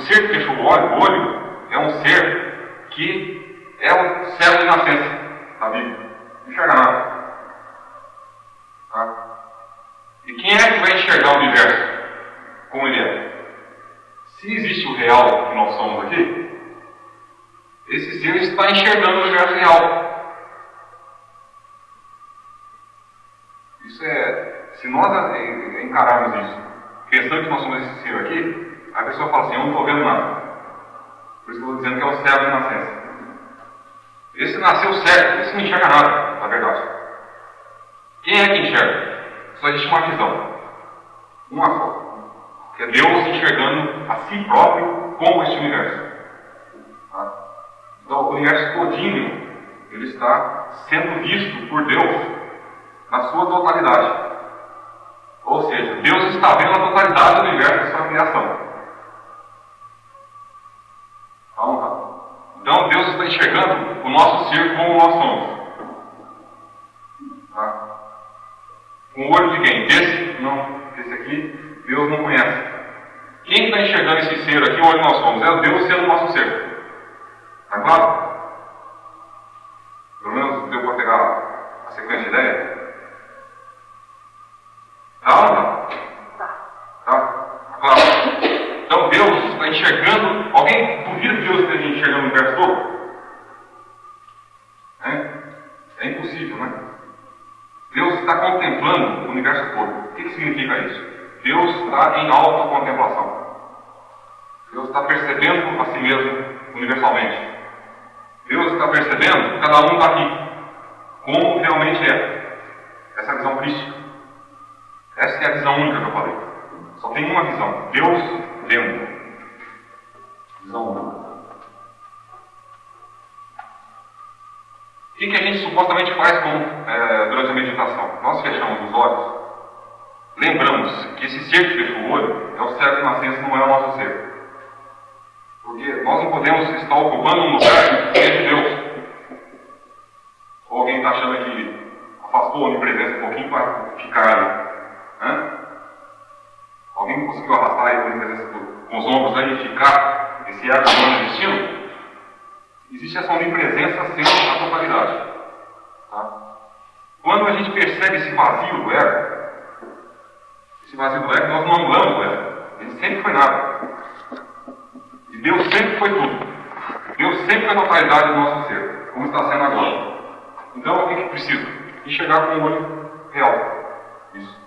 ser que fechou o olho, o olho é um ser que é o céu de nascença da Bíblia. Não enxerga nada. Tá? E quem é que vai enxergar o universo como ele é? Se existe o real que nós somos aqui, esse ser está enxergando o universo real. Isso é. Se nós encararmos isso, pensando que nós somos esse ser aqui, a pessoa fala assim: Eu não estou vendo nada. Por isso que eu estou dizendo que é o céu de nascença. Esse nasceu certo, esse não enxerga nada, na verdade. Quem é que enxerga? Só existe uma visão. Uma só. Que é Deus enxergando a si próprio como este universo. Tá? Então, o universo todinho, ele está sendo visto por Deus na sua totalidade. Ou seja, Deus está vendo a totalidade do universo da sua criação. Então, Deus está enxergando o nosso ser como nós somos. Tá? Com o olho de quem? Desse? Não. Esse aqui, Deus não conhece. Quem está enxergando esse ser aqui onde nós somos? É Deus sendo nosso ser. Está claro? Pelo menos deu para pegar a sequência de ideia? Tá ou não tá? Tá? Claro. Então Deus está enxergando. Alguém duvida que Deus esteja enxergando o universo todo? É, é impossível, né? Deus está contemplando o universo todo. O que, que significa isso? Deus está em autocontemplação. Deus está percebendo a si mesmo universalmente. Deus está percebendo cada um está aqui, como realmente é. Essa é a visão crística. Essa é a visão única que eu falei. Só tem uma visão: Deus vendo. Visão única. O que, a gente supostamente faz com, é, durante a meditação? Nós fechamos os olhos, lembramos que esse ser que fechou o olho é o céu de nascença, não é o nosso ser. Nós não podemos estar ocupando um lugar que é de Deus. Ou alguém está achando que afastou a onipresença um pouquinho para ficar ali. Alguém conseguiu arrastar a onipresença com os ombros aí e ficar esse ego humano existindo? Existe essa onipresença sendo a totalidade. Tá? Quando a gente percebe esse vazio do ego, esse vazio do ego, nós não anulamos o ego. Ele sempre foi nada. Deus sempre foi tudo. Deus sempre foi a totalidade do nosso ser, como está sendo agora. Então, o que, que precisa? Enxergar com o olho real. Isso.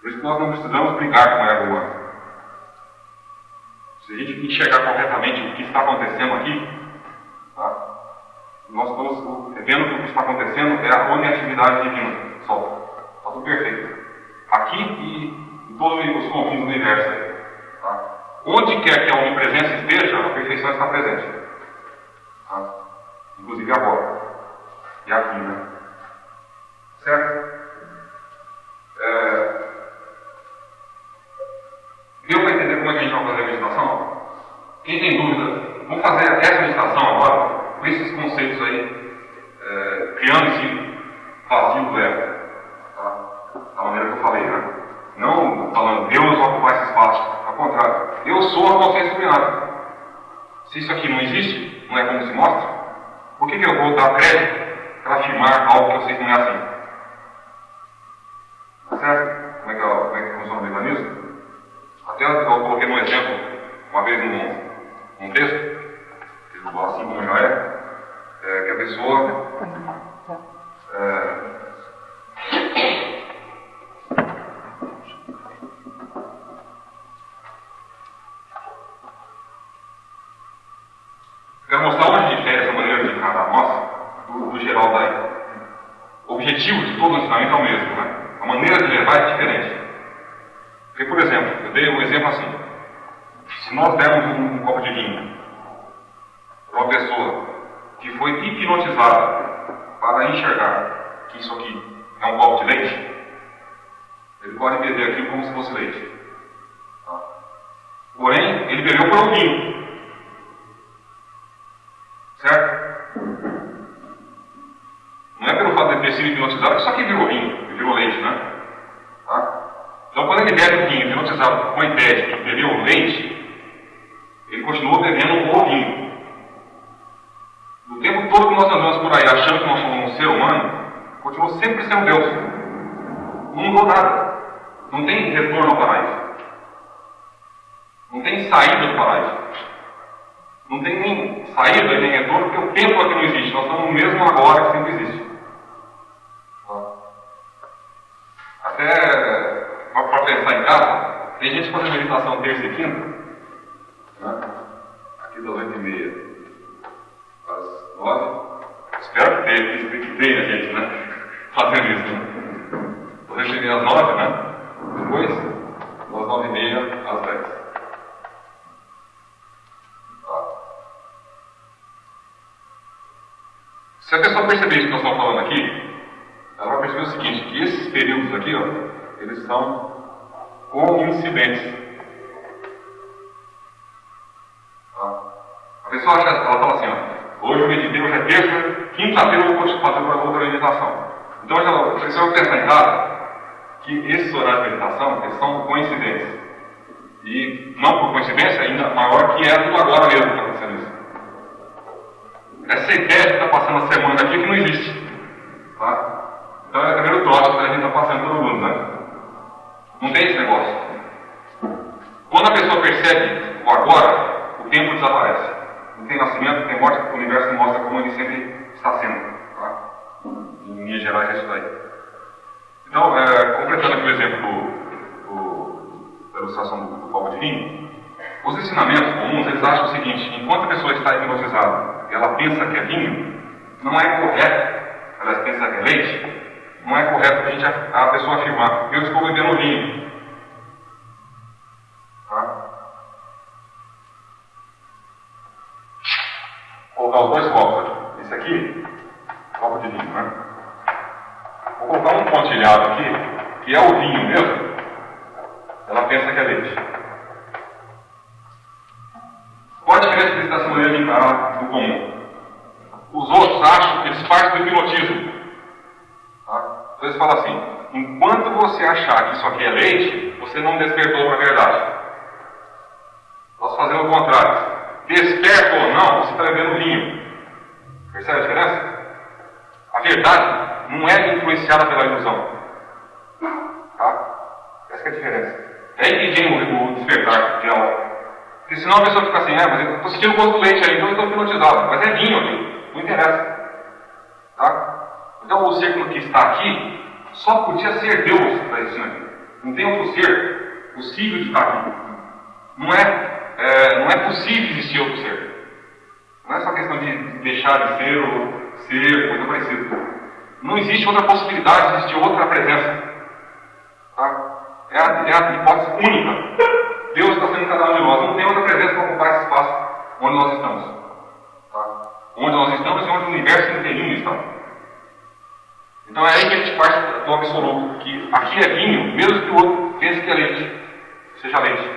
Por isso nós não precisamos brigar com o ego. Se a gente enxergar corretamente o que está acontecendo aqui, tá? nós estamos vendo que o que está acontecendo é a onetividade divina. Só. Está tudo perfeito. Aqui e em todos os confins do universo. Onde quer que a onipresença esteja, a perfeição está presente. Tá? Inclusive agora. E aqui, né? Certo? É... Deu para entender como é que a gente vai fazer a meditação? Quem tem dúvida, vamos fazer essa meditação agora, com esses conceitos aí, é, criando esse vazio do ego. Tá? Da maneira que eu falei, né? Não falando Deus ocupar esse espaço. Ao contrário. Eu sou a consciência dominada. Se isso aqui não existe, não é como se mostra, por que, que eu vou dar crédito para afirmar algo que eu sei que não é assim? Tá certo? Como é que, como é que funciona o mecanismo? Até eu coloquei um exemplo, uma vez num, num texto, assim como é, é que a pessoa é, Mostrar onde difere essa maneira de encarar nossa do, do geral daí. O objetivo de todo o ensinamento é o mesmo, né? A maneira de levar é diferente. Porque, por exemplo, eu dei um exemplo assim. Se nós dermos um, um copo de vinho para uma pessoa que foi hipnotizada para enxergar que isso aqui é um copo de leite, ele pode beber aquilo como se fosse leite. Tá? Porém, ele bebeu por um vinho. Certo? Não é sido hipnotizado que isso aqui virou vinho, virou leite, né? Tá? Então, quando ele bebe o vinho hipnotizado com a ideia de que bebeu leite, continuou bebendo o vinho. O tempo todo que nós andamos por aí achando que nós somos um ser humano, continuou sempre sendo Deus. Não mudou nada. Não tem retorno ao paraíso. Não tem saída do paraíso. Não tem nem saída nem retorno, porque o tempo aqui não existe. Nós estamos no mesmo agora que sempre existe. Tem gente fazendo meditação terça e quinta, né? aqui das oito e meia às nove. Espero que tenha, que gente né? fazendo isso. Né? Vou receber às nove, né? Depois, das nove e meia às dez. Se a pessoa perceber isso que nós estamos falando aqui, ela vai perceber o seguinte, que esses períodos aqui, ó, eles são coincidentes. Tá? A pessoa acha, ela fala assim, ó, hoje eu meditei, hoje é terça, quinta-feira eu vou fazer uma outra meditação. Então a pessoa pensar em casa que esses horários de meditação eles são coincidentes. E não por coincidência, ainda maior que é tudo agora mesmo que está acontecendo isso. Essa ideia que está passando a semana aqui que não existe. Tá? Então é o primeiro troço que a gente está passando todo mundo, né? Não tem esse negócio. Quando a pessoa percebe o agora, o tempo desaparece. Não tem nascimento, não tem morte, o universo mostra como ele sempre está sendo. Tá? Em linhas gerais é isso daí. Então, é, completando aqui o exemplo da ilustração do, do copo de vinho, os ensinamentos comuns, eles acham o seguinte, enquanto a pessoa está hipnotizada ela pensa que é vinho, não é correto, ela pensa que é leite, não é correto a, gente, a pessoa afirmar, eu estou bebendo vinho. Tá? Vou colocar os dois copos aqui. Esse aqui, copo de vinho, né? Vou colocar um pontilhado aqui, que é o vinho mesmo. Ela pensa que é leite. Qual a diferença que essa maneira de encarar do comum? Os outros acham que eles partem do hipnotismo. Tá? Então falam assim: enquanto você achar que isso aqui é leite, você não despertou para a verdade. Nós fazemos o contrário. Desperta ou não, você está bebendo vinho. Percebe a diferença? A verdade não é influenciada pela ilusão. Tá? Essa é a diferença. É vem o despertar de algo. Porque senão a pessoa fica assim, é, mas eu estou sentindo gosto do leite aí, então eu estou hipnotizado. Mas é vinho aqui, não interessa. Tá? Então o ser que está aqui só podia ser Deus existindo aqui. Não tem outro ser possível de estar aqui. Não é, é, não é possível existir outro ser. Não é só questão de deixar de ser ou ser, coisa parecida. Não existe outra possibilidade de existir outra presença. Tá? É, a, é a hipótese única. Deus está sendo cada um de nós. Não tem outra presença para ocupar esse espaço onde nós estamos. Tá? Onde nós estamos e onde o universo inteirinho está. Então é aí que a gente parte do absoluto, que aqui é vinho, mesmo que o outro pense que é leite, seja leite.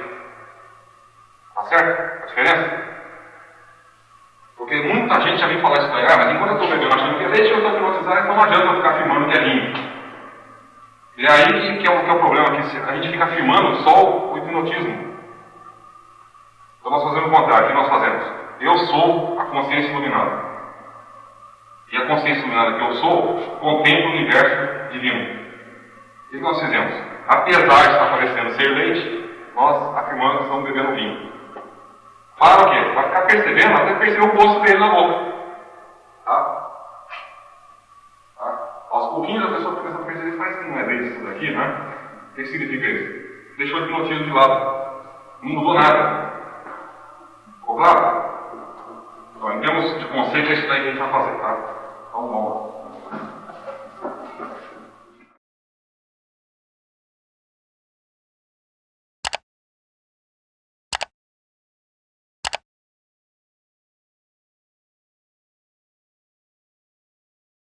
Tá certo? A diferença? Porque muita gente já vem falar isso daí, ah, mas enquanto eu estou bebendo achando que é leite, eu estou privatizado, então não adianta eu ficar afirmando que é vinho. E aí que é o, que é o problema, que a gente fica afirmando só o hipnotismo. Então nós fazemos o contrário, o que nós fazemos? Eu sou a consciência iluminada. E a consciência iluminada que eu sou contempla o universo divino. Que nós fizemos? Apesar de estar parecendo ser leite, nós afirmamos que estamos bebendo vinho. Para o quê? Para ficar percebendo, até perceber o gosto dele na boca. Tá? tá? Aos pouquinhos a pessoa começa a perceber, mas não é leite isso daqui, né? O que significa isso? Deixou o hipnotismo de lado. Não mudou nada. Ficou claro? Então, em termos de conceito, é isso daí que a gente vai fazer, tá? Então, vamos.